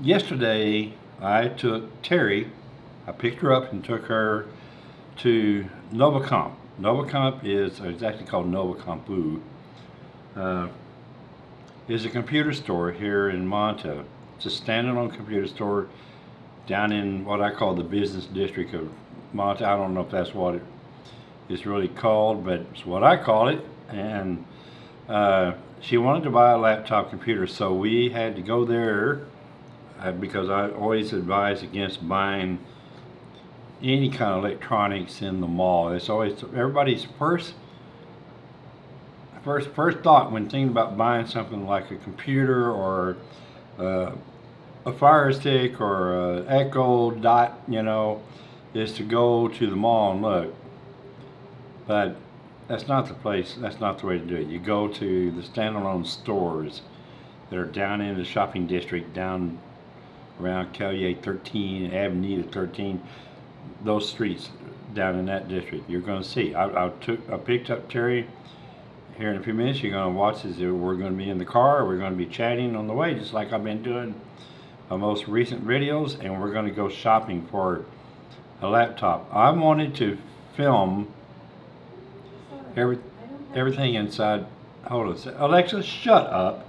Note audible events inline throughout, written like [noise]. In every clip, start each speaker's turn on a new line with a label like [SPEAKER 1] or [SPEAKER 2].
[SPEAKER 1] yesterday I took Terry, I picked her up and took her to Novacomp. Novacomp is it's actually called Novacompu. Uh, is a computer store here in Manta. It's a standalone computer store down in what I call the business district of Manta. I don't know if that's what it is really called, but it's what I call it. And uh, she wanted to buy a laptop computer, so we had to go there because I always advise against buying any kind of electronics in the mall. It's always everybody's first first first thought when thinking about buying something like a computer or uh, a Fire Stick or a Echo Dot, you know, is to go to the mall and look. But that's not the place. That's not the way to do it. You go to the standalone stores that are down in the shopping district, down around Calle 13, Avenida 13, those streets down in that district. You're going to see. I, I took, I picked up Terry here in a few minutes. You're going to watch this. We're going to be in the car. We're going to be chatting on the way, just like I've been doing my most recent videos, and we're going to go shopping for a laptop. I wanted to film every, everything inside. Hold on. Alexa, shut up.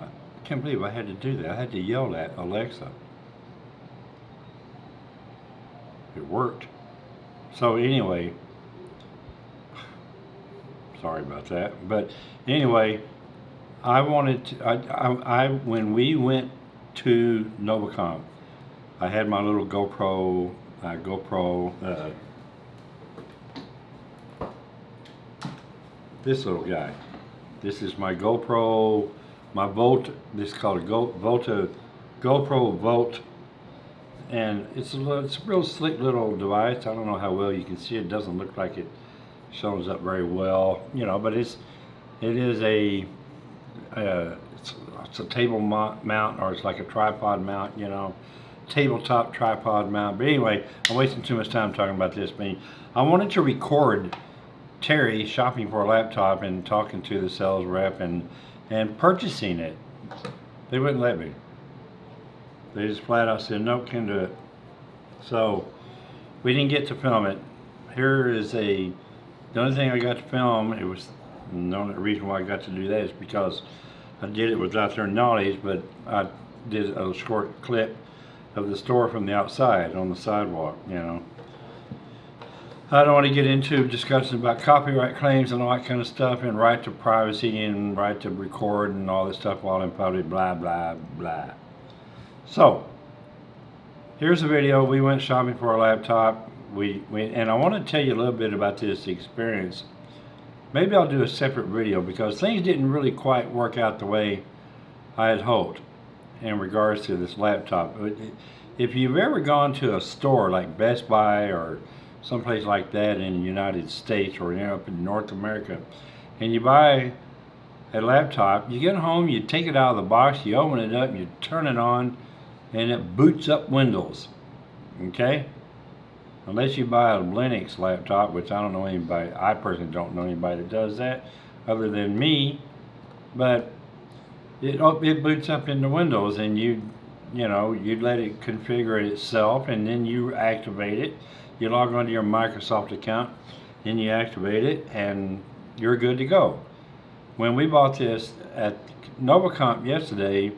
[SPEAKER 1] I can't believe I had to do that. I had to yell at Alexa. It worked. So anyway, [sighs] sorry about that. But anyway, I wanted to, I, I, I when we went to Novacom, I had my little GoPro, uh, GoPro, uh, this little guy. This is my GoPro my Volt, this is called a Go, Volta, GoPro Volt, and it's a, little, it's a real slick little device. I don't know how well you can see it. it doesn't look like it shows up very well, you know, but it's, it is a, uh, it's, it's a table mount or it's like a tripod mount, you know, tabletop tripod mount. But anyway, I'm wasting too much time talking about this. But I wanted to record Terry shopping for a laptop and talking to the sales rep and and purchasing it. They wouldn't let me. They just flat out said, nope, can't do it. So we didn't get to film it. Here is a, the only thing I got to film, it was, the only reason why I got to do that is because I did it without their knowledge, but I did a short clip of the store from the outside on the sidewalk, you know. I don't want to get into discussions about copyright claims and all that kind of stuff and right to privacy and right to record and all this stuff while in public, blah, blah, blah. So, here's a video. We went shopping for a laptop. We, we And I want to tell you a little bit about this experience. Maybe I'll do a separate video because things didn't really quite work out the way I had hoped in regards to this laptop. If you've ever gone to a store like Best Buy or someplace like that in the United States or up in North America, and you buy a laptop, you get home, you take it out of the box, you open it up, you turn it on, and it boots up Windows. Okay? Unless you buy a Linux laptop, which I don't know anybody, I personally don't know anybody that does that other than me, but it, it boots up into Windows and you, you know, you let it configure it itself and then you activate it you log onto your Microsoft account, then you activate it, and you're good to go. When we bought this at Novacomp yesterday,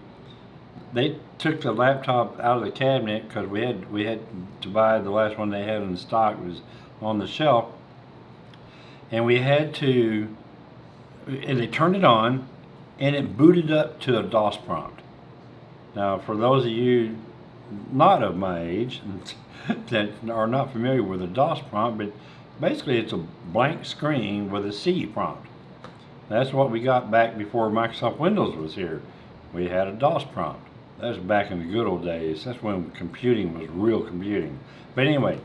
[SPEAKER 1] they took the laptop out of the cabinet because we had we had to buy the last one they had in stock was on the shelf, and we had to. And they turned it on, and it booted up to a DOS prompt. Now, for those of you not of my age [laughs] that are not familiar with a DOS prompt, but basically it's a blank screen with a C prompt. That's what we got back before Microsoft Windows was here. We had a DOS prompt. That was back in the good old days. That's when computing was real computing. But anyway,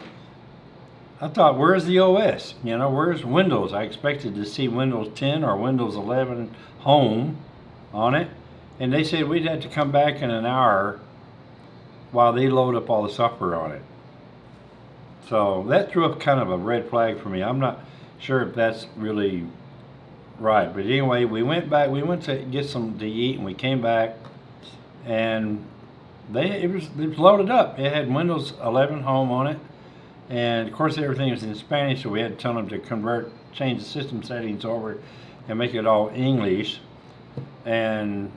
[SPEAKER 1] I thought, where's the OS? You know, where's Windows? I expected to see Windows 10 or Windows 11 Home on it. And they said we'd have to come back in an hour while they load up all the software on it. So that threw up kind of a red flag for me. I'm not sure if that's really Right, but anyway, we went back. We went to get some to eat, and we came back, and they it was it was loaded up. It had Windows 11 Home on it, and of course everything was in Spanish, so we had to tell them to convert, change the system settings over, and make it all English. And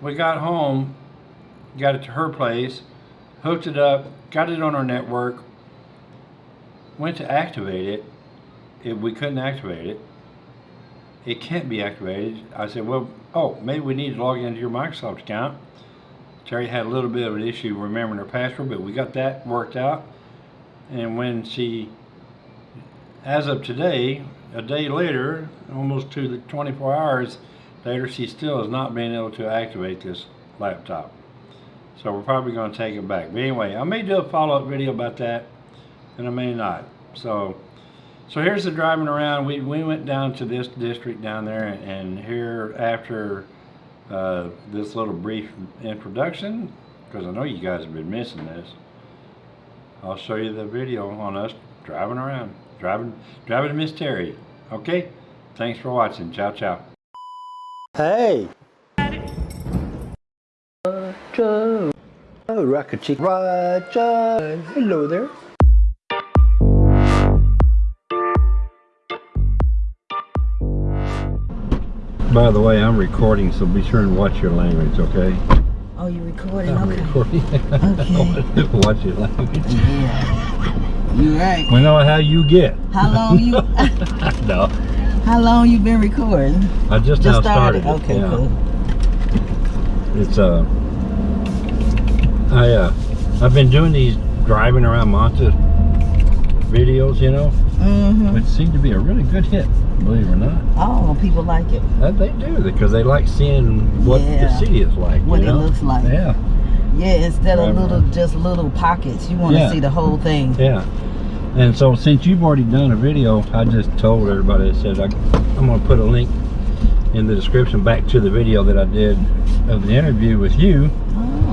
[SPEAKER 1] we got home, got it to her place, hooked it up, got it on our network. Went to activate it, it we couldn't activate it it can't be activated. I said, well, oh, maybe we need to log into your Microsoft account. Terry had a little bit of an issue remembering her password, but we got that worked out. And when she, as of today, a day later, almost to the 24 hours later, she still has not been able to activate this laptop. So we're probably going to take it back. But anyway, I may do a follow-up video about that, and I may not. So so here's the driving around. We, we went down to this district down there and here after uh, this little brief introduction, because I know you guys have been missing this, I'll show you the video on us driving around, driving, driving to Miss Terry. Okay? Thanks for watching. Ciao, ciao.
[SPEAKER 2] Hey! Roger! Oh, Rocket Chick. Roger! Hello there.
[SPEAKER 1] By the way, I'm recording, so be sure and watch your language, okay?
[SPEAKER 3] Oh, you're recording?
[SPEAKER 1] I'm
[SPEAKER 3] okay.
[SPEAKER 1] recording.
[SPEAKER 3] Okay. [laughs]
[SPEAKER 1] watch your language.
[SPEAKER 3] Yeah. You right.
[SPEAKER 1] We know how you get.
[SPEAKER 3] How long you [laughs]
[SPEAKER 1] no,
[SPEAKER 3] how long you been recording?
[SPEAKER 1] I just, now
[SPEAKER 3] Just started.
[SPEAKER 1] started.
[SPEAKER 3] Okay,
[SPEAKER 1] yeah.
[SPEAKER 3] cool.
[SPEAKER 1] It's uh, I uh, I've been doing these driving around Manta videos, you know,
[SPEAKER 3] Mm-hmm.
[SPEAKER 1] which seem to be a really good hit, believe it or not.
[SPEAKER 3] Oh, people like it.
[SPEAKER 1] Uh, they do because they like seeing what
[SPEAKER 3] Yeah.
[SPEAKER 1] the city is like.
[SPEAKER 3] What it
[SPEAKER 1] know?
[SPEAKER 3] looks like.
[SPEAKER 1] Yeah,
[SPEAKER 3] Yeah, instead of little
[SPEAKER 1] right.
[SPEAKER 3] just little pockets, you want to
[SPEAKER 1] Yeah.
[SPEAKER 3] see the whole thing.
[SPEAKER 1] yeah. And so since you've already done a video, I just told everybody. I said I, I'm going to put a link in the description back to the video that I did of the interview with you.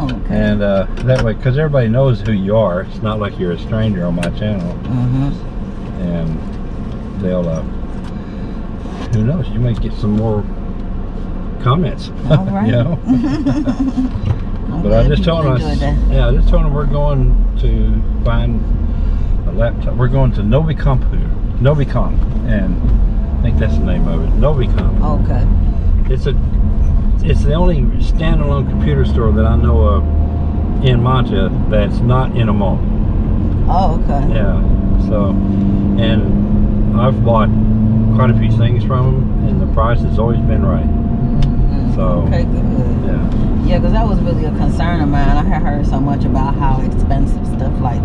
[SPEAKER 3] Oh, okay.
[SPEAKER 1] And uh, that way, because everybody knows who you are, it's not like you're a stranger on my channel.
[SPEAKER 3] Mm-hmm.
[SPEAKER 1] And they'll, uh, who knows, you might get some more comments.
[SPEAKER 3] All [laughs] right.
[SPEAKER 1] you know? [laughs]
[SPEAKER 3] I'm
[SPEAKER 1] But I just told us, yeah, I just told them we're going to find a laptop. We're going to Novicompu, Novicom, and I think that's the name of it, Novicom.
[SPEAKER 3] Okay.
[SPEAKER 1] It's a, it's the only standalone computer store that I know of in Manta that's not in a mall.
[SPEAKER 3] Oh, okay.
[SPEAKER 1] Yeah, so, and I've bought quite a few things from them, and the price has always been right.
[SPEAKER 3] Mhm.
[SPEAKER 1] So-
[SPEAKER 3] Okay, good.
[SPEAKER 1] Yeah,
[SPEAKER 3] Yeah, because that was really a concern of mine. I had heard so much about how expensive stuff like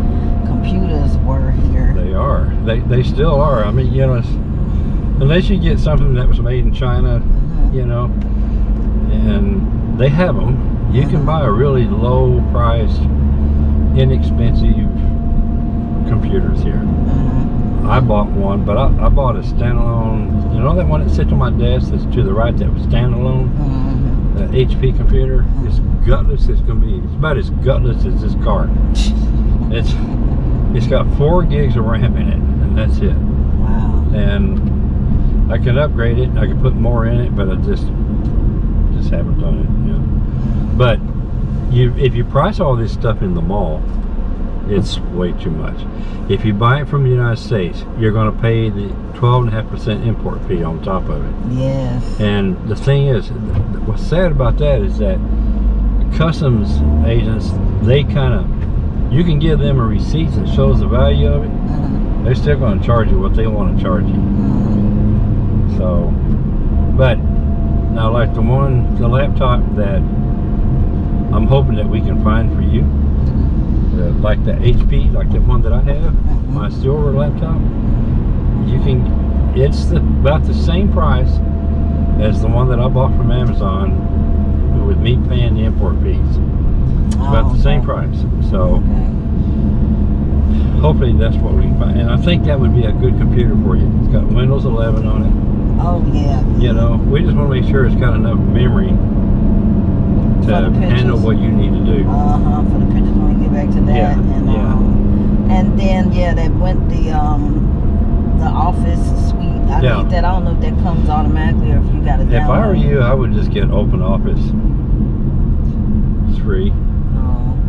[SPEAKER 3] computers were here.
[SPEAKER 1] they are. They they still are. I mean, you know, it's, unless you get something that was made in China,
[SPEAKER 3] Mhm.
[SPEAKER 1] you know, and they have them. You can buy a really low priced, inexpensive computers here.
[SPEAKER 3] Mhm.
[SPEAKER 1] I bought one, but I, I bought a standalone. You know that one that sits on my desk that's to the right that was standalone?
[SPEAKER 3] Mhm.
[SPEAKER 1] The HP computer. It's gutless. It's gonna be. It's about as gutless as this car. [laughs] It's it's got four gigs of RAM in it, and that's it.
[SPEAKER 3] Wow.
[SPEAKER 1] And I can upgrade it. I can put more in it, but I just just haven't done it. Yeah. But you, if you price all this stuff in the mall, it's way too much. If you buy it from the United States, you're going to pay the 12.5% import fee on top of it.
[SPEAKER 3] Yes.
[SPEAKER 1] And the thing is, what's sad about that is that customs agents, they kind of, you can give them a receipt that shows the value of it.
[SPEAKER 3] Mhm.
[SPEAKER 1] They're still going to charge you what they want to charge you.
[SPEAKER 3] Mhm.
[SPEAKER 1] So, but now like the one, the laptop that I'm hoping that we can find for you, the, like the HP, like the one that I have, my silver laptop, you can, it's the, about the same price as the one that I bought from Amazon with me paying the import fees. It's about
[SPEAKER 3] Oh,
[SPEAKER 1] the same price. So
[SPEAKER 3] Okay.
[SPEAKER 1] hopefully that's what we can find. And I think that would be a good computer for you. It's got Windows 11 on it.
[SPEAKER 3] Oh yeah.
[SPEAKER 1] you know we just want to make sure it's got enough memory to handle what you need to do
[SPEAKER 3] Uh huh. For the pictures when we get back to that.
[SPEAKER 1] Yeah,
[SPEAKER 3] And
[SPEAKER 1] yeah.
[SPEAKER 3] um, and then yeah, that went the um the office suite. I
[SPEAKER 1] Yeah.
[SPEAKER 3] need that. I don't know if that comes automatically or
[SPEAKER 1] If you got to If I were you, I would just get Open Office. It's free.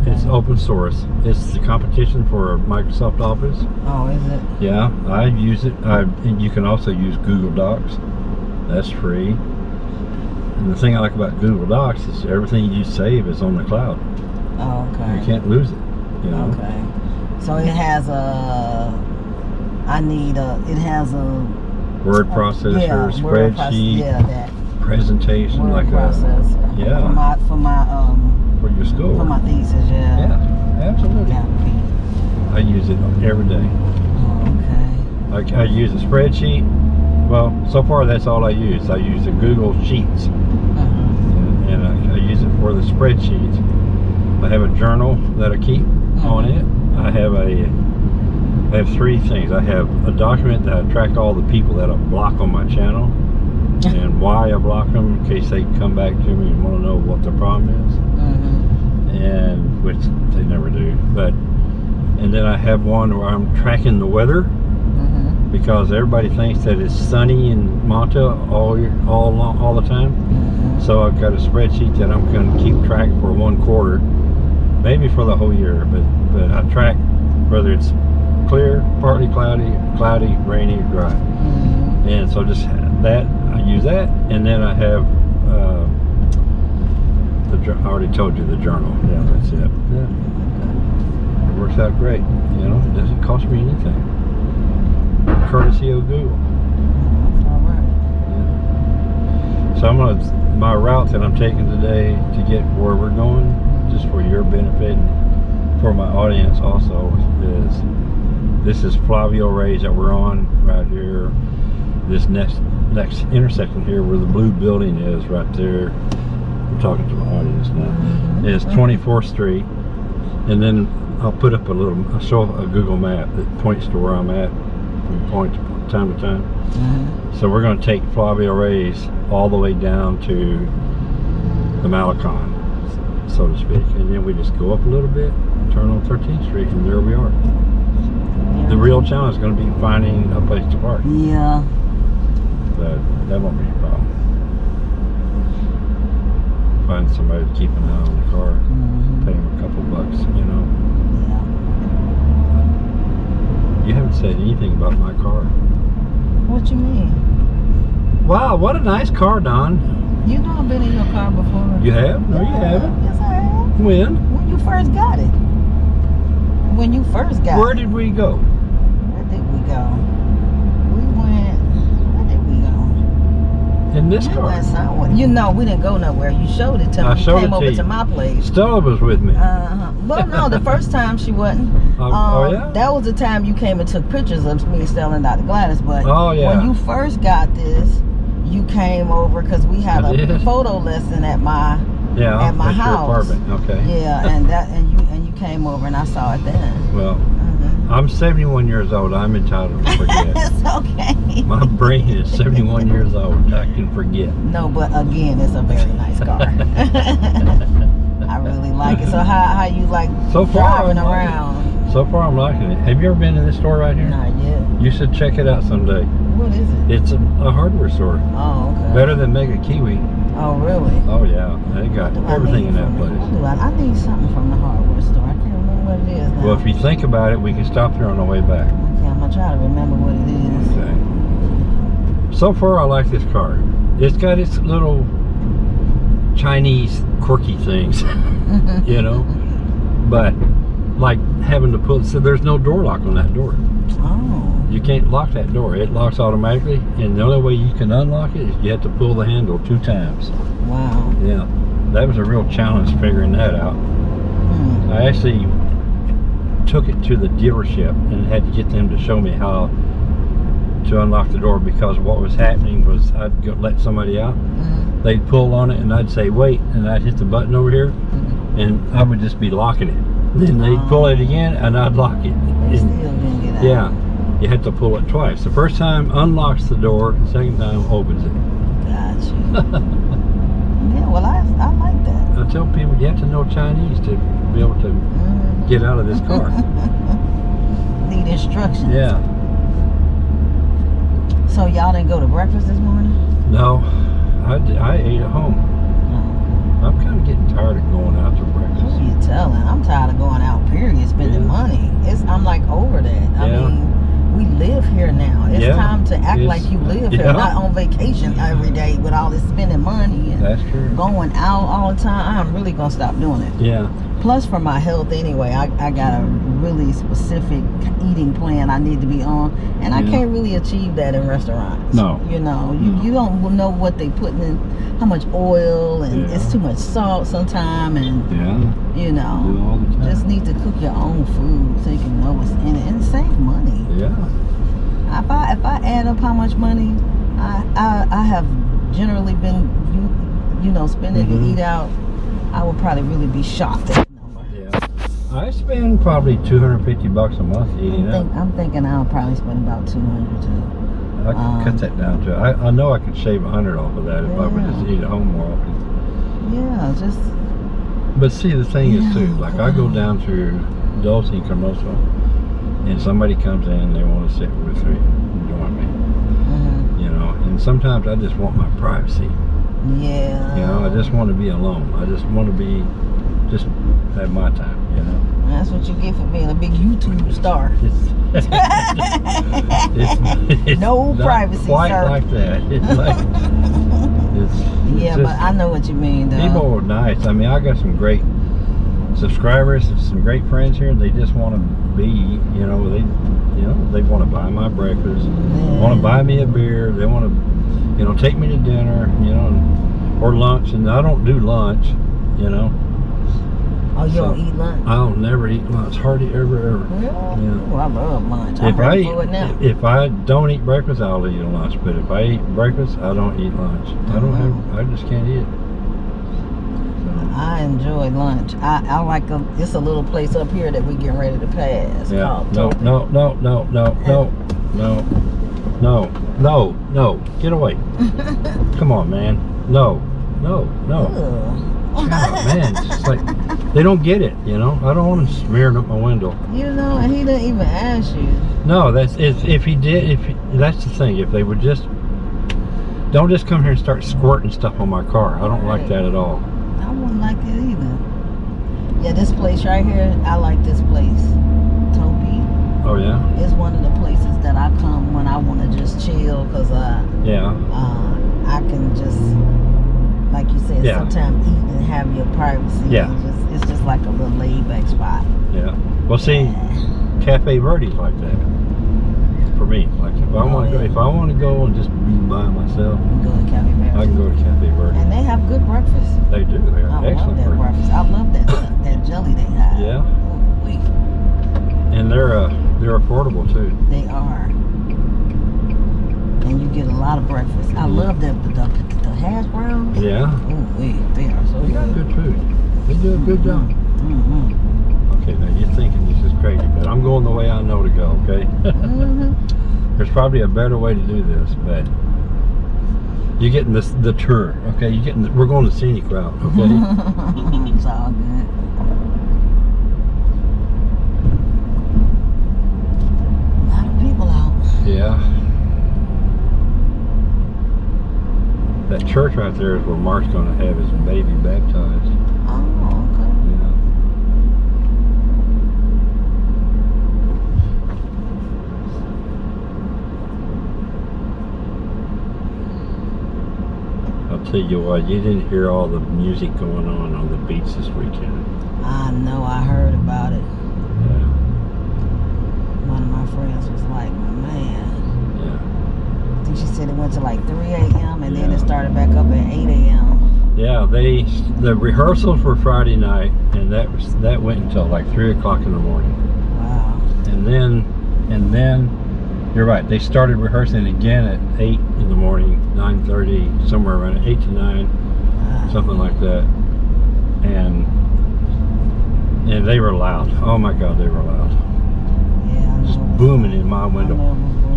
[SPEAKER 1] It's open source. It's the competition for Microsoft Office.
[SPEAKER 3] Oh, is it?
[SPEAKER 1] Yeah, I use it. I, and you can also use Google Docs. That's free. And the thing I like about Google Docs is everything you save is on the cloud.
[SPEAKER 3] Oh, okay.
[SPEAKER 1] You can't lose it. You know.
[SPEAKER 3] Okay. So it has a. I need a. It has a.
[SPEAKER 1] Word processor,
[SPEAKER 3] yeah, word
[SPEAKER 1] spreadsheet,
[SPEAKER 3] yeah, that
[SPEAKER 1] presentation,
[SPEAKER 3] word
[SPEAKER 1] like
[SPEAKER 3] processor.
[SPEAKER 1] yeah.
[SPEAKER 3] For my for my um
[SPEAKER 1] a for your school.
[SPEAKER 3] for my thesis. Yeah.
[SPEAKER 1] yeah, absolutely.
[SPEAKER 3] Yeah.
[SPEAKER 1] I use it every day.
[SPEAKER 3] Oh, okay.
[SPEAKER 1] Like I use a spreadsheet. Well, so far that's all I use. I use the Google Sheets,
[SPEAKER 3] Mhm.
[SPEAKER 1] and I, I use it for the spreadsheets. I have a journal that I keep on it. I have a, I have three things. I have a document that I track all the people that I block on my channel, [laughs] and why I block them in case they come back to me and want to know what the problem is. And which they never do. But, and then I have one where I'm tracking the weather.
[SPEAKER 3] Mhm.
[SPEAKER 1] because everybody thinks that it's sunny in Manta all year, all long, all the time.
[SPEAKER 3] Mhm.
[SPEAKER 1] So I've got a spreadsheet that I'm going to keep track for one quarter, maybe for the whole year. But but I track whether it's clear, partly cloudy, cloudy, rainy, or dry. And so just that I use that, and then I have uh, the I already told you the journal. Yeah, that's it. Yeah, it works out great. You know, it doesn't cost me anything. Courtesy of Google.
[SPEAKER 3] That's all right.
[SPEAKER 1] So I'm gonna my route that I'm taking today to get where we're going, just for your benefit and for my audience also is this is Flavio Reyes that we're on right here. This next next intersection here where the blue building is right there. I'm talking to my audience now. Is 24th Street, and then I'll put up a little. I'll show a Google map that points to where I'm at from point to time to time.
[SPEAKER 3] Mhm.
[SPEAKER 1] So we're going to take Flavio Reyes all the way down to the Malecon, so to speak, and then we just go up a little bit, turn on 13th Street, and there we are. The real challenge is going to be finding a place to park.
[SPEAKER 3] Yeah.
[SPEAKER 1] But that won't be a problem. Find somebody to keep an eye on the car,
[SPEAKER 3] Mhm.
[SPEAKER 1] pay them a couple bucks, you know.
[SPEAKER 3] Yeah.
[SPEAKER 1] You haven't said anything about my car.
[SPEAKER 3] What you mean?
[SPEAKER 1] Wow, what a nice car, Don.
[SPEAKER 3] You know I've been in your car before.
[SPEAKER 1] You have? No, you haven't.
[SPEAKER 3] Yes, I have.
[SPEAKER 1] When?
[SPEAKER 3] When you first got it. When you first got
[SPEAKER 1] Where
[SPEAKER 3] it.
[SPEAKER 1] did we go?
[SPEAKER 3] Where did we go? We went. Where did we go?
[SPEAKER 1] In this car.
[SPEAKER 3] You know, we didn't go nowhere. You showed it to me.
[SPEAKER 1] I
[SPEAKER 3] you
[SPEAKER 1] showed
[SPEAKER 3] came
[SPEAKER 1] it to
[SPEAKER 3] over
[SPEAKER 1] you.
[SPEAKER 3] to my place.
[SPEAKER 1] Stella was with me.
[SPEAKER 3] Uh-huh. Well, no, the first time she wasn't. [laughs]
[SPEAKER 1] Oh,
[SPEAKER 3] Um,
[SPEAKER 1] oh, yeah?
[SPEAKER 3] That was the time you came and took pictures of me selling Dr. Gladys. But
[SPEAKER 1] Oh, yeah.
[SPEAKER 3] when you first got this, you came over because we had
[SPEAKER 1] I
[SPEAKER 3] a
[SPEAKER 1] did.
[SPEAKER 3] photo lesson at my
[SPEAKER 1] yeah,
[SPEAKER 3] at my house.
[SPEAKER 1] apartment. Okay.
[SPEAKER 3] yeah, and that and you and you came over and I saw it then.
[SPEAKER 1] Well. I'm 71 years old. I'm entitled to forget. [laughs]
[SPEAKER 3] it's okay.
[SPEAKER 1] My brain is 71 years old. I can forget.
[SPEAKER 3] No, but again, it's a very nice car. [laughs] I really like it. So how how you like
[SPEAKER 1] So far,
[SPEAKER 3] driving
[SPEAKER 1] liking it.
[SPEAKER 3] around?
[SPEAKER 1] So far, I'm liking it. Have you ever been in this store right here?
[SPEAKER 3] Not yet.
[SPEAKER 1] You should check it out someday.
[SPEAKER 3] What is it?
[SPEAKER 1] It's a, a hardware store.
[SPEAKER 3] Oh, okay.
[SPEAKER 1] Better than Mega Kywi.
[SPEAKER 3] Oh, really?
[SPEAKER 1] Oh yeah, they got everything in that place.
[SPEAKER 3] I, I need something from the hardware store. I can't remember what it is now.
[SPEAKER 1] Well, if you think about it, we can stop there on the way back.
[SPEAKER 3] okay, I'm gonna try to remember what it is.
[SPEAKER 1] Okay. So far, I like this car. It's got its little Chinese quirky things, [laughs] you know, but like having to pull... so there's no door lock on that door.
[SPEAKER 3] Oh,
[SPEAKER 1] You can't lock that door. It locks automatically, and the only way you can unlock it is you have to pull the handle two times.
[SPEAKER 3] wow.
[SPEAKER 1] Yeah, that was a real challenge figuring that out.
[SPEAKER 3] Hmm.
[SPEAKER 1] I actually took it to the dealership and had to get them to show me how to unlock the door because what was happening was I'd go, let somebody out,
[SPEAKER 3] Mhm.
[SPEAKER 1] they'd pull on it and I'd say wait and I'd hit the button over here
[SPEAKER 3] Mhm.
[SPEAKER 1] and I would just be locking it. Then they'd pull it again and I'd lock it. And,
[SPEAKER 3] didn't get out.
[SPEAKER 1] yeah, you had to pull it twice. The first time unlocks the door, the second time opens it.
[SPEAKER 3] Gotcha. [laughs] yeah, well, I I like that.
[SPEAKER 1] I tell people you have to know Chinese to be able to
[SPEAKER 3] Mhm.
[SPEAKER 1] Get out of this car. [laughs]
[SPEAKER 3] Need instructions.
[SPEAKER 1] yeah.
[SPEAKER 3] So y'all didn't go to breakfast this morning?
[SPEAKER 1] No, I ate at home.
[SPEAKER 3] Oh.
[SPEAKER 1] I'm kind of getting tired of going out to breakfast.
[SPEAKER 3] Who you telling? I'm tired of going out. Period. Spending
[SPEAKER 1] Yeah.
[SPEAKER 3] money. It's I'm like over that. I
[SPEAKER 1] Yeah.
[SPEAKER 3] mean, we live here now. It's
[SPEAKER 1] Yeah.
[SPEAKER 3] time to act like you live here, not on vacation every day with all this spending money and
[SPEAKER 1] That's true.
[SPEAKER 3] going out all the time. I'm really gonna stop doing it.
[SPEAKER 1] Yeah.
[SPEAKER 3] Plus, for my health anyway, I, I got a really specific eating plan I need to be on, and I can't really achieve that in restaurants.
[SPEAKER 1] No.
[SPEAKER 3] you know, you,
[SPEAKER 1] No.
[SPEAKER 3] you don't know what they putting in, how much oil, and
[SPEAKER 1] Yeah.
[SPEAKER 3] it's too much salt sometime, and
[SPEAKER 1] Yeah.
[SPEAKER 3] You know,
[SPEAKER 1] all the time.
[SPEAKER 3] just need to cook your own food so you can know what's in it and save money.
[SPEAKER 1] yeah.
[SPEAKER 3] If I if I add up how much money I I, I have generally been you you know spending to
[SPEAKER 1] Mhm.
[SPEAKER 3] eat out, I would probably really be shocked at the number.
[SPEAKER 1] Yeah. I spend probably 250 bucks a month eating
[SPEAKER 3] I'm,
[SPEAKER 1] out.
[SPEAKER 3] think, I'm thinking I'll probably spend about 200 too.
[SPEAKER 1] I can
[SPEAKER 3] um,
[SPEAKER 1] cut that down to. I, I know I could shave a hundred off of that if I would just eat at home more often.
[SPEAKER 3] Yeah, just
[SPEAKER 1] But see, the thing is too, like I go down to Dulce and Commercial, and somebody comes in, they want to sit with me, and join me,
[SPEAKER 3] mhm.
[SPEAKER 1] you know. And sometimes I just want my privacy,
[SPEAKER 3] yeah.
[SPEAKER 1] you know. I just want to be alone. I just want to be, just have my time, you know.
[SPEAKER 3] That's what you get for being a big YouTube star. [laughs]
[SPEAKER 1] It's, it's, [laughs] it's
[SPEAKER 3] No privacy,
[SPEAKER 1] quite
[SPEAKER 3] sir.
[SPEAKER 1] like that. It's like [laughs]
[SPEAKER 3] yeah,
[SPEAKER 1] just-
[SPEAKER 3] but I know what you mean though.
[SPEAKER 1] People are nice. I mean, I got some great subscribers, some great friends here. And they just want to be, you know, they, you know, they want to buy my breakfast, want to buy me a beer. They want to, you know, take me to dinner, you know, or lunch. And I don't do lunch, you know.
[SPEAKER 3] Oh, you don't eat lunch?
[SPEAKER 1] I don't never eat lunch, hardly ever, ever.
[SPEAKER 3] Really?
[SPEAKER 1] Yeah.
[SPEAKER 3] Oh, I love lunch.
[SPEAKER 1] If I
[SPEAKER 3] ready
[SPEAKER 1] eat,
[SPEAKER 3] now.
[SPEAKER 1] if I don't eat breakfast, I'll eat a lunch. But if I eat breakfast, I don't eat lunch. I don't
[SPEAKER 3] Mhm.
[SPEAKER 1] have. I just can't eat it.
[SPEAKER 3] I enjoy lunch. I, I like a, it's a little place up here that we getting ready to pass.
[SPEAKER 1] Yeah. No, no, no, no, no, no, no, no, no, no. Get away. [laughs] Come on, man. No, no, no.
[SPEAKER 3] Ugh.
[SPEAKER 1] God, man, it's just like they don't get it. You know, I don't want him smearing up my window.
[SPEAKER 3] You know, and he didn't even ask you.
[SPEAKER 1] No, that's if if he did. If he, that's the thing. If they would just don't just come here and start squirting stuff on my car. I don't like that at all.
[SPEAKER 3] I wouldn't like it either. Yeah, this place right here, I like this place. Toby
[SPEAKER 1] Oh yeah,
[SPEAKER 3] It's one of the places that I come when I want to just chill because uh,
[SPEAKER 1] yeah,
[SPEAKER 3] uh, I can just, like you said,
[SPEAKER 1] Yeah.
[SPEAKER 3] sometimes eat and have your privacy.
[SPEAKER 1] Yeah.
[SPEAKER 3] It's just, it's just like a little laid back spot.
[SPEAKER 1] yeah. Well, see, Cafe Verde's like that for me. Like if I
[SPEAKER 3] Oh,
[SPEAKER 1] want to go, if I want to go and just be by myself,
[SPEAKER 3] go to Cafe Verde.
[SPEAKER 1] I can go to Cafe Verde.
[SPEAKER 3] And they have good breakfast.
[SPEAKER 1] They do. They
[SPEAKER 3] I
[SPEAKER 1] have
[SPEAKER 3] love
[SPEAKER 1] excellent
[SPEAKER 3] that
[SPEAKER 1] breakfast.
[SPEAKER 3] breakfast. I love that [coughs] that jelly they have.
[SPEAKER 1] Yeah.
[SPEAKER 3] Ooh.
[SPEAKER 1] And they're uh, they're affordable too.
[SPEAKER 3] They are. And you get a lot of breakfast. I love the, the, the, the hash browns.
[SPEAKER 1] Yeah.
[SPEAKER 3] Oh, wee. They are so
[SPEAKER 1] got
[SPEAKER 3] good.
[SPEAKER 1] good food. They do a good job.
[SPEAKER 3] Mm-hmm.
[SPEAKER 1] Okay, now you're thinking this is crazy, but I'm going the way I know to go. Okay.
[SPEAKER 3] Mm-hmm. [laughs]
[SPEAKER 1] There's probably a better way to do this, but you're getting this the tour. Okay, you're getting. The, we're going the scenic route. [laughs] Okay.
[SPEAKER 3] it's all good. A lot of people out.
[SPEAKER 1] yeah. That church right there is where Mark's going to have his baby baptized.
[SPEAKER 3] Oh, okay.
[SPEAKER 1] Yeah. I'll tell you what, you didn't hear all the music going on on the beach this weekend.
[SPEAKER 3] I know. I heard about it.
[SPEAKER 1] Yeah,
[SPEAKER 3] One of my friends was like, man.
[SPEAKER 1] Yeah.
[SPEAKER 3] Think she said it went to like 3 a.m. and then it started back up at 8 a.m.
[SPEAKER 1] Yeah, they the rehearsals were Friday night, and that was that went until like three o'clock in the morning.
[SPEAKER 3] Wow.
[SPEAKER 1] and then and then you're right they started rehearsing again at 8 in the morning 9.30 somewhere around 8 to 9
[SPEAKER 3] wow.
[SPEAKER 1] something like that and and they were loud oh my god they were loud
[SPEAKER 3] Yeah,
[SPEAKER 1] just booming in my window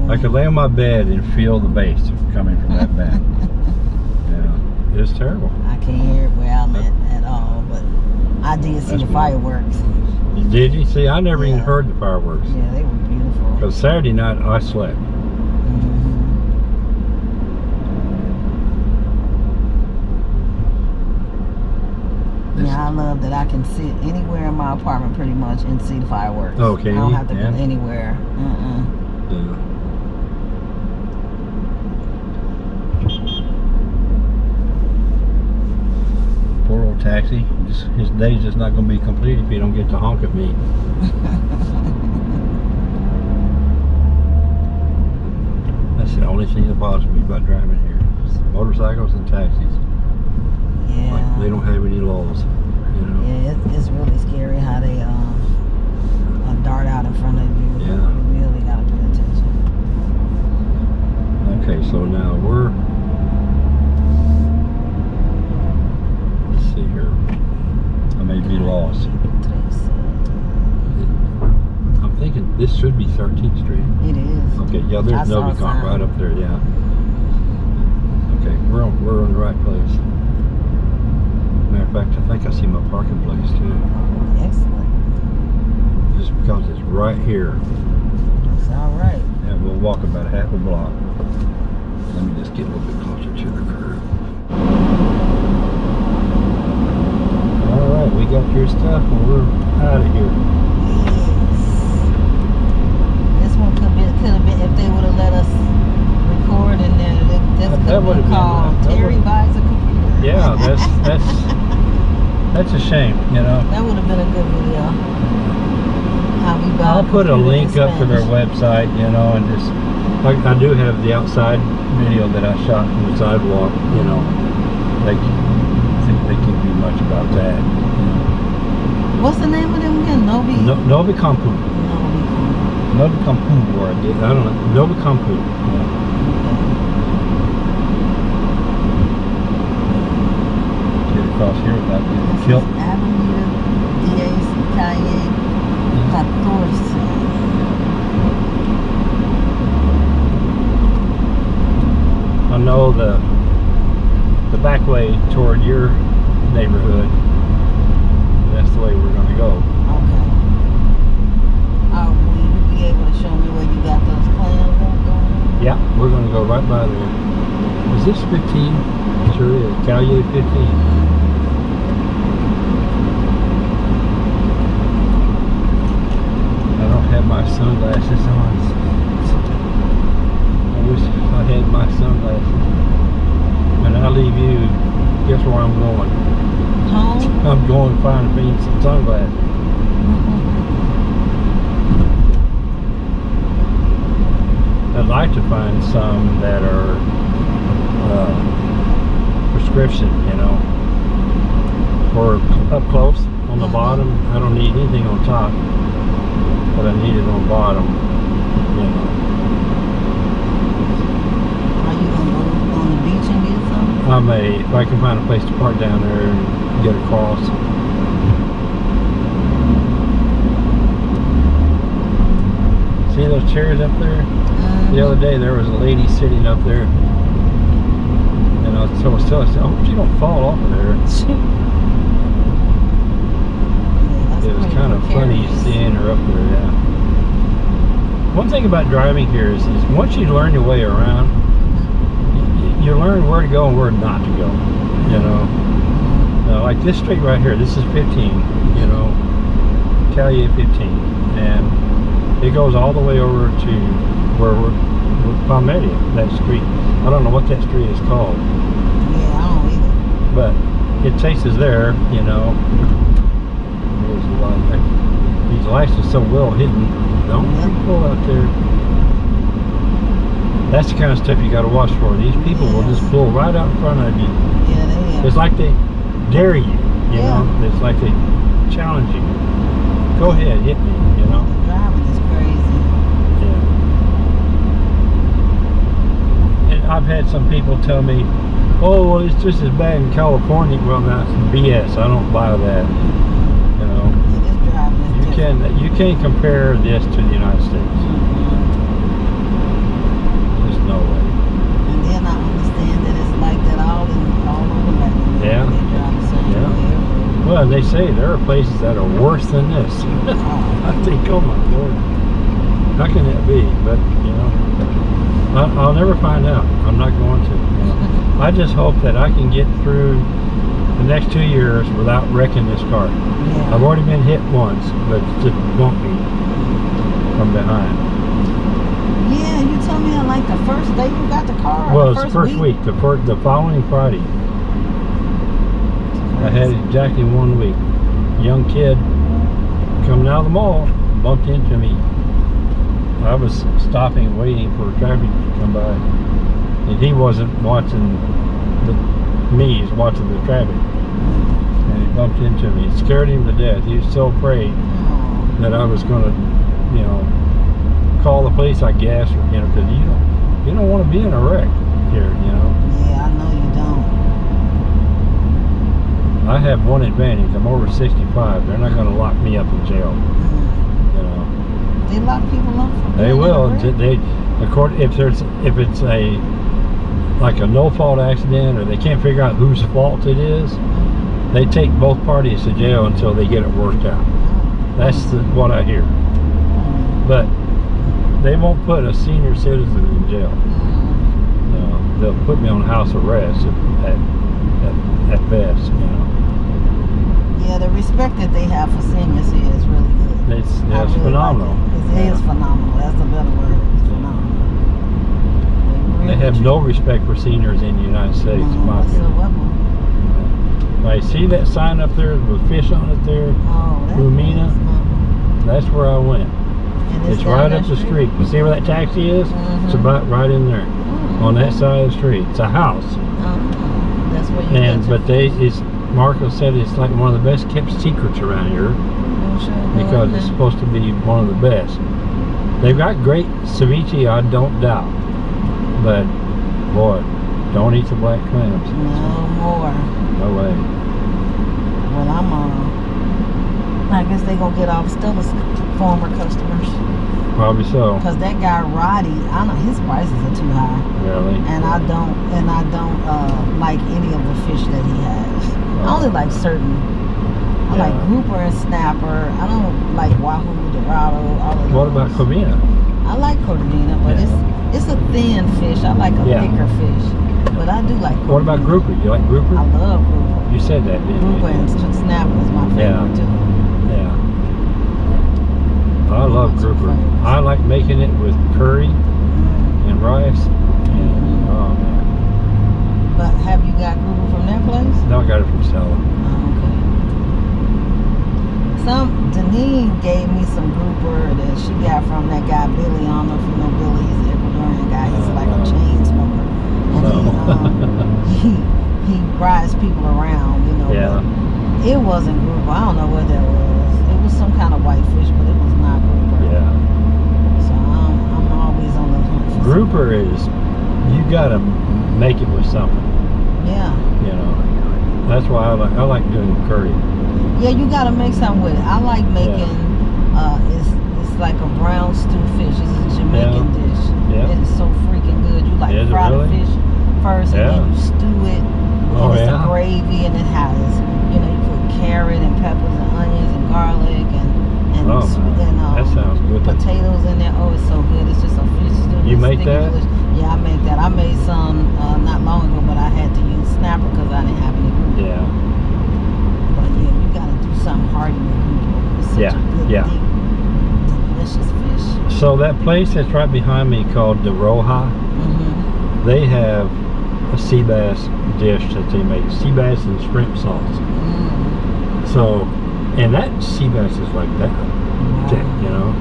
[SPEAKER 1] I could lay on my bed and feel the bass coming from that band. [laughs] yeah, it's terrible.
[SPEAKER 3] I can't hear it where I'm at at all, but I did see
[SPEAKER 1] That's
[SPEAKER 3] the fireworks.
[SPEAKER 1] Did you? See, I never
[SPEAKER 3] yeah.
[SPEAKER 1] even heard the fireworks.
[SPEAKER 3] Yeah, they were beautiful.
[SPEAKER 1] Because Saturday night, I slept.
[SPEAKER 3] Mm-hmm. Yeah, I love that I can sit anywhere in my apartment pretty much and see the fireworks.
[SPEAKER 1] Oh, okay.
[SPEAKER 3] I don't have to
[SPEAKER 1] yeah.
[SPEAKER 3] go anywhere. Uh
[SPEAKER 1] -uh. Yeah. Old taxi. Just, his day's just not going to be complete if he don't get to honk at me. [laughs] That's the only thing that bothers me about driving here. Motorcycles and taxis.
[SPEAKER 3] Yeah.
[SPEAKER 1] Like they don't have any laws. You know.
[SPEAKER 3] Yeah, it's, it's really scary how they uh, uh, dart out in front of you.
[SPEAKER 1] Yeah.
[SPEAKER 3] You really gotta pay attention.
[SPEAKER 1] Okay, so now we're. See here. I may be lost. I'm thinking this should be 13th Street.
[SPEAKER 3] It is.
[SPEAKER 1] Okay, yeah, there's Novicon right up there, yeah. Okay, we're on, we're in the right place. Matter of fact, I think I see my parking place too.
[SPEAKER 3] Excellent.
[SPEAKER 1] Just because it's right here.
[SPEAKER 3] It's all right.
[SPEAKER 1] And we'll walk about half a block. Let me just get a little bit closer to the curb. All right, we got your stuff and we're out of here.
[SPEAKER 3] Yes. This one could be could have been if they would have let us record in there. This could have been
[SPEAKER 1] been- uh,
[SPEAKER 3] called
[SPEAKER 1] that
[SPEAKER 3] Terry buys a computer.
[SPEAKER 1] Yeah, [laughs] that's that's that's a shame, you know.
[SPEAKER 3] that would have been a good video. How we buy
[SPEAKER 1] I'll put a link up to their website, you know, and just like I do have the outside video that I shot from the sidewalk, you know. They think they can do much about that.
[SPEAKER 3] What's the name of them again? Novi.
[SPEAKER 1] No, Novi Campu.
[SPEAKER 3] Novi.
[SPEAKER 1] Novi Campu, or I don't know. Novi Campu. Yeah. Get across here without getting
[SPEAKER 3] This is
[SPEAKER 1] killed.
[SPEAKER 3] Avenida Diaz Calle 14.
[SPEAKER 1] I know the the back way toward your neighborhood. The way we're going to go.
[SPEAKER 3] Okay. Oh, will you be able to show me where you got those clams going?
[SPEAKER 1] Yeah, we're going to go right by there. Is this 15? Sure is. Calle 15. I don't have my sunglasses on. I wish I had my sunglasses. When I leave you, guess where I'm going?
[SPEAKER 3] Home?
[SPEAKER 1] I'm going to find me some sunglasses. I'd like to find some that are uh, prescription, you know, or up close on the
[SPEAKER 3] Mhm.
[SPEAKER 1] bottom. I don't need anything on top, but I need it on bottom, you know.
[SPEAKER 3] Are you on the beach and get some?
[SPEAKER 1] I may, if I can find a place to park down there get across. See those chairs up there? The other day there was a lady sitting up there, and I was so still. I said, "I hope she don't fall off of there." [laughs] It was kind of funny seeing her up there. Yeah. One thing about driving here is, is once you learn your way around, you, you learn where to go and where not to go. You know, Like this street right here. This is 15. You know, Calle 15, and it goes all the way over to where we're, we're Palmeria, that street. I don't know what that street is called,
[SPEAKER 3] Yeah, I don't either.
[SPEAKER 1] but it takes us there, you know. There's a lot of, these lights are so well hidden. Don't
[SPEAKER 3] Yep.
[SPEAKER 1] people out there. That's the kind of stuff you got to watch for. These people will just pull right out in front of you.
[SPEAKER 3] Yeah, they are.
[SPEAKER 1] It's like they dare you, you
[SPEAKER 3] Yeah.
[SPEAKER 1] know. It's like they challenge you. Go ahead, hit me, you know.
[SPEAKER 3] The driving is crazy.
[SPEAKER 1] Yeah. And I've had some people tell me, "Oh, well, it's just as bad in California." Well, that's BS. I don't buy that. You know,
[SPEAKER 3] Yeah, this driving is
[SPEAKER 1] you can you can't compare this to the United States. There's no way.
[SPEAKER 3] And then I understand that it's like that all in all over Latin America.
[SPEAKER 1] Yeah.
[SPEAKER 3] They drive the same
[SPEAKER 1] Yeah.
[SPEAKER 3] way everywhere.
[SPEAKER 1] Well, they say there are places that are worse than this. [laughs] I think, oh my lord, how can that be? But you know, I, I'll never find out. I'm not going to. you [laughs] know. I just hope that I can get through the next two years without wrecking this car.
[SPEAKER 3] Yeah.
[SPEAKER 1] I've already been hit once, but it just bumped me from behind.
[SPEAKER 3] Yeah, you told me that like the first day you got the car.
[SPEAKER 1] Well, it's the first week, the first, the following Friday. I had exactly one week. Young kid coming out of the mall bumped into me. I was stopping, waiting for traffic to come by, and he wasn't watching the, me. He's watching the traffic, and he bumped into me. It scared him to death. He was so afraid that I was going to, you know, call the police. I guess, or, you know, because you don't, you don't want to be in a wreck here, you know.
[SPEAKER 3] yeah, I know you don't.
[SPEAKER 1] I have one advantage. I'm over 65. They're not going to lock me up in jail. You know,
[SPEAKER 3] They lock people up
[SPEAKER 1] they will. They, according if there's if it's a like a no fault accident or they can't figure out whose fault it is, they take both parties to jail until they get it worked out. That's the, what I hear. But they won't put a senior citizen in jail. No, they'll put me on house arrest at at, at, at best. You know,
[SPEAKER 3] Yeah, the respect that they have for seniors here is really good.
[SPEAKER 1] it's,
[SPEAKER 3] I
[SPEAKER 1] it's
[SPEAKER 3] really
[SPEAKER 1] phenomenal.
[SPEAKER 3] Like it. It is
[SPEAKER 1] Yeah.
[SPEAKER 3] phenomenal. That's a better word. It's phenomenal.
[SPEAKER 1] They
[SPEAKER 3] really
[SPEAKER 1] have no respect for seniors in the United States, in
[SPEAKER 3] Mm,
[SPEAKER 1] my opinion. I see that sign up there with fish on it there.
[SPEAKER 3] Oh, that's
[SPEAKER 1] Lumina?
[SPEAKER 3] nice.
[SPEAKER 1] That's where I went.
[SPEAKER 3] And
[SPEAKER 1] It's
[SPEAKER 3] down
[SPEAKER 1] right
[SPEAKER 3] that
[SPEAKER 1] up the street. You see where that taxi is? It's
[SPEAKER 3] Mhm.
[SPEAKER 1] about right in there, on that side of the street. It's a house,
[SPEAKER 3] Uh-uh. That's where you
[SPEAKER 1] and but they,
[SPEAKER 3] food.
[SPEAKER 1] it's Marco said it's like one of the best kept secrets around here because it's supposed to be one of the best. They've got great ceviche, I don't doubt, but boy, don't eat the black clams.
[SPEAKER 3] No more.
[SPEAKER 1] No way.
[SPEAKER 3] Well, I'm uh, I guess they gonna get off still as former customers.
[SPEAKER 1] Probably so.
[SPEAKER 3] Cause that guy Roddy, I know his prices are too high,
[SPEAKER 1] Really.
[SPEAKER 3] and I don't, and I don't uh, like any of the fish that he has. I only like certain. I like grouper and snapper. I don't like wahoo, dorado, all of.
[SPEAKER 1] What about Corvina?
[SPEAKER 3] I like corvina, but
[SPEAKER 1] Yeah.
[SPEAKER 3] it's it's a thin fish. I like a
[SPEAKER 1] Yeah.
[SPEAKER 3] thicker fish, but I do like.
[SPEAKER 1] What about grouper? You like grouper?
[SPEAKER 3] I love grouper.
[SPEAKER 1] You said that, didn't
[SPEAKER 3] Grouper
[SPEAKER 1] you?
[SPEAKER 3] and snapper is my favorite
[SPEAKER 1] Yeah.
[SPEAKER 3] too.
[SPEAKER 1] Yeah. I love grouper. I like making it with curry and rice.
[SPEAKER 3] But have you got grouper from that place?
[SPEAKER 1] No, I got it from Stella.
[SPEAKER 3] Oh, okay. Some Denise gave me some grouper that she got from that guy Billy. I don't know if you know Billy. He's an Ecuadorian guy. He's
[SPEAKER 1] Uh,
[SPEAKER 3] like a chain smoker, and he um, [laughs] he he rides people around. You know.
[SPEAKER 1] Yeah.
[SPEAKER 3] It wasn't grouper. I don't know what that was. It was some kind of white fish, but it was not grouper.
[SPEAKER 1] Yeah.
[SPEAKER 3] So I'm, I'm always on the hunt
[SPEAKER 1] Grouper is, you gotta make it with something,
[SPEAKER 3] yeah.
[SPEAKER 1] you know. That's why I like, I like doing curry.
[SPEAKER 3] Yeah, you gotta make something with it. I like making uh it's it's like a brown stew fish. It's a Jamaican dish.
[SPEAKER 1] Yeah.
[SPEAKER 3] It is so freaking good. You like fry the fish first and then you stew it.
[SPEAKER 1] Oh,
[SPEAKER 3] and it's
[SPEAKER 1] yeah?
[SPEAKER 3] a gravy and it has you know, you put carrot and peppers and onions and garlic and and,
[SPEAKER 1] Oh,
[SPEAKER 3] and um,
[SPEAKER 1] That sounds good.
[SPEAKER 3] potatoes in there. Oh, it's so good. It's just a fish stew.
[SPEAKER 1] You make that?
[SPEAKER 3] I make that. I made some uh, not long ago, but I had to use snapper because I didn't have any grouper.
[SPEAKER 1] Yeah.
[SPEAKER 3] But yeah, you gotta do something hearty with grouper. It's such
[SPEAKER 1] Yeah,
[SPEAKER 3] a good,
[SPEAKER 1] yeah.
[SPEAKER 3] deep, delicious fish.
[SPEAKER 1] So that place that's right behind me called the Roja,
[SPEAKER 3] Mm-hmm.
[SPEAKER 1] they have a sea bass dish that they make, sea bass and shrimp sauce.
[SPEAKER 3] Mm.
[SPEAKER 1] So, and that sea bass is like that, thick, you know.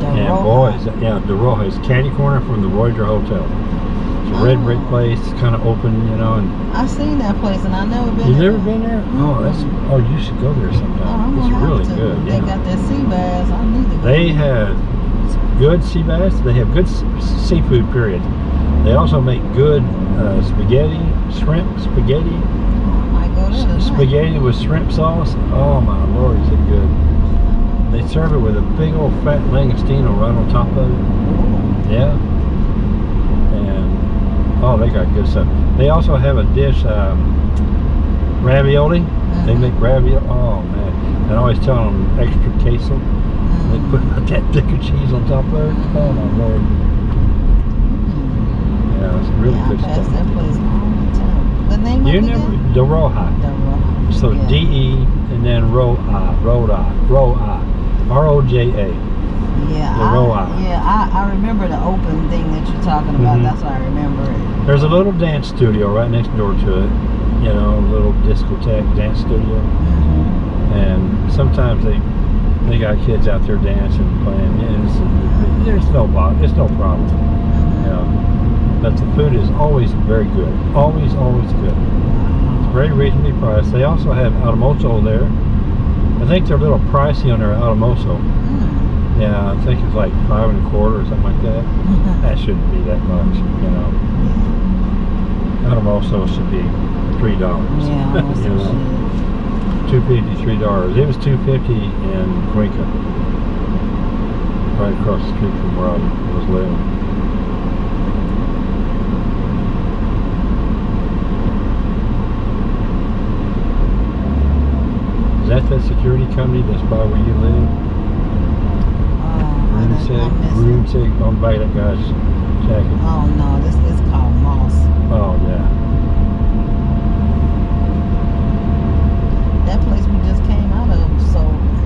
[SPEAKER 3] The
[SPEAKER 1] And
[SPEAKER 3] Roja.
[SPEAKER 1] boy, is yeah, the Roja is corner from the Voyager Hotel. It's a red brick
[SPEAKER 3] Oh.
[SPEAKER 1] place, kind of open, you know. And
[SPEAKER 3] I've seen that place and I've never been
[SPEAKER 1] you've
[SPEAKER 3] there.
[SPEAKER 1] never been there? Oh, that's oh, you should go there
[SPEAKER 3] Oh, I'm
[SPEAKER 1] sometime.
[SPEAKER 3] gonna
[SPEAKER 1] It's
[SPEAKER 3] have
[SPEAKER 1] really
[SPEAKER 3] to.
[SPEAKER 1] good.
[SPEAKER 3] They
[SPEAKER 1] Yeah.
[SPEAKER 3] got that sea bass. I need to go.
[SPEAKER 1] They have good sea bass. They have good seafood. Period. They also make good uh, spaghetti, shrimp spaghetti,
[SPEAKER 3] go
[SPEAKER 1] spaghetti with shrimp sauce. Oh my lord, is it good? They serve it with a big old fat langostino right on top of it. Yeah. They got good stuff. They also have a dish, um, ravioli. They
[SPEAKER 3] Mhm.
[SPEAKER 1] make ravioli. Oh man! And I always tell them extra queso. They put about that thick of cheese on top of it. Oh my lord!
[SPEAKER 3] Mm.
[SPEAKER 1] Yeah, it's really
[SPEAKER 3] yeah,
[SPEAKER 1] good stuff.
[SPEAKER 3] that place the name
[SPEAKER 1] You
[SPEAKER 3] we
[SPEAKER 1] never the Rohi.
[SPEAKER 3] The Ro-
[SPEAKER 1] So
[SPEAKER 3] yeah.
[SPEAKER 1] D E and then Ro I, Ro I, Ro I, R O J A.
[SPEAKER 3] Yeah,
[SPEAKER 1] the
[SPEAKER 3] I, yeah, I, I remember the open thing that you're talking about.
[SPEAKER 1] Mhm.
[SPEAKER 3] That's why I remember it.
[SPEAKER 1] There's a little dance studio right next door to it. You know, a little discotheque dance studio,
[SPEAKER 3] Mhm.
[SPEAKER 1] and sometimes they they got kids out there dancing, playing. Yeah, it's, there's no it's no problem.
[SPEAKER 3] Mhm.
[SPEAKER 1] You know, but the food is always very good. Always, always good. It's Very reasonably priced. They also have Automoso there. I think they're a little pricey on their Automoso. Yeah, I think it's like five and a quarter or something like that. [laughs] That shouldn't be that much, you know. Automoso should be three dollars.
[SPEAKER 3] Yeah, [laughs]
[SPEAKER 1] you know, two fifty, three dollars. It was two fifty in Cuenca, right across the street from where I was living. Is that the security company that's by where you live?
[SPEAKER 3] I
[SPEAKER 1] Room
[SPEAKER 3] didn't- I
[SPEAKER 1] six,
[SPEAKER 3] it.
[SPEAKER 1] six, on by that guy's jacket.
[SPEAKER 3] Oh no, this is called Moss.
[SPEAKER 1] Oh yeah.
[SPEAKER 3] That place we just came out of, so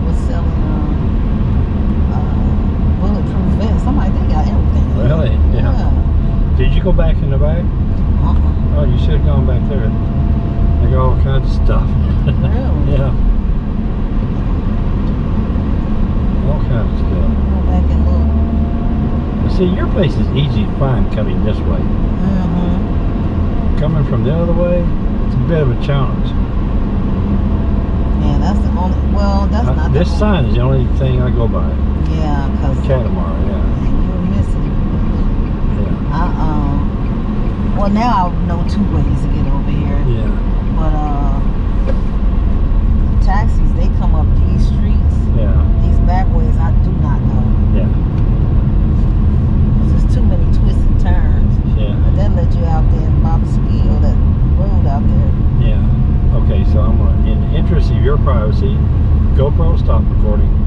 [SPEAKER 3] was selling um, uh, bulletproof vests. I'm like, they got everything.
[SPEAKER 1] Really? Yeah.
[SPEAKER 3] Yeah.
[SPEAKER 1] Did you go back in the back?
[SPEAKER 3] Uh-uh.
[SPEAKER 1] Oh, you should have gone back there. They got all kinds of stuff.
[SPEAKER 3] Really? [laughs]
[SPEAKER 1] yeah. All kinds of stuff.
[SPEAKER 3] Back and look.
[SPEAKER 1] See, your place is easy to find coming this way.
[SPEAKER 3] Mm-hmm.
[SPEAKER 1] Coming from the other way, it's a bit of a challenge.
[SPEAKER 3] Yeah, that's the only. Well, that's
[SPEAKER 1] Uh,
[SPEAKER 3] not
[SPEAKER 1] this
[SPEAKER 3] the
[SPEAKER 1] sign is the only thing I go by.
[SPEAKER 3] Yeah, cause
[SPEAKER 1] Catamar, yeah.
[SPEAKER 3] you're missing.
[SPEAKER 1] Yeah.
[SPEAKER 3] Um. Well, now I know two ways to get over here.
[SPEAKER 1] Yeah.
[SPEAKER 3] But uh, taxis they come up these streets,
[SPEAKER 1] Yeah.
[SPEAKER 3] these back ways. I do not know.
[SPEAKER 1] Yeah.
[SPEAKER 3] 'Cause There's too many twists and turns.
[SPEAKER 1] Yeah.
[SPEAKER 3] But that let you out there that out there.
[SPEAKER 1] Yeah. Okay, so I'm gonna, in the interest of your privacy, GoPro stop recording.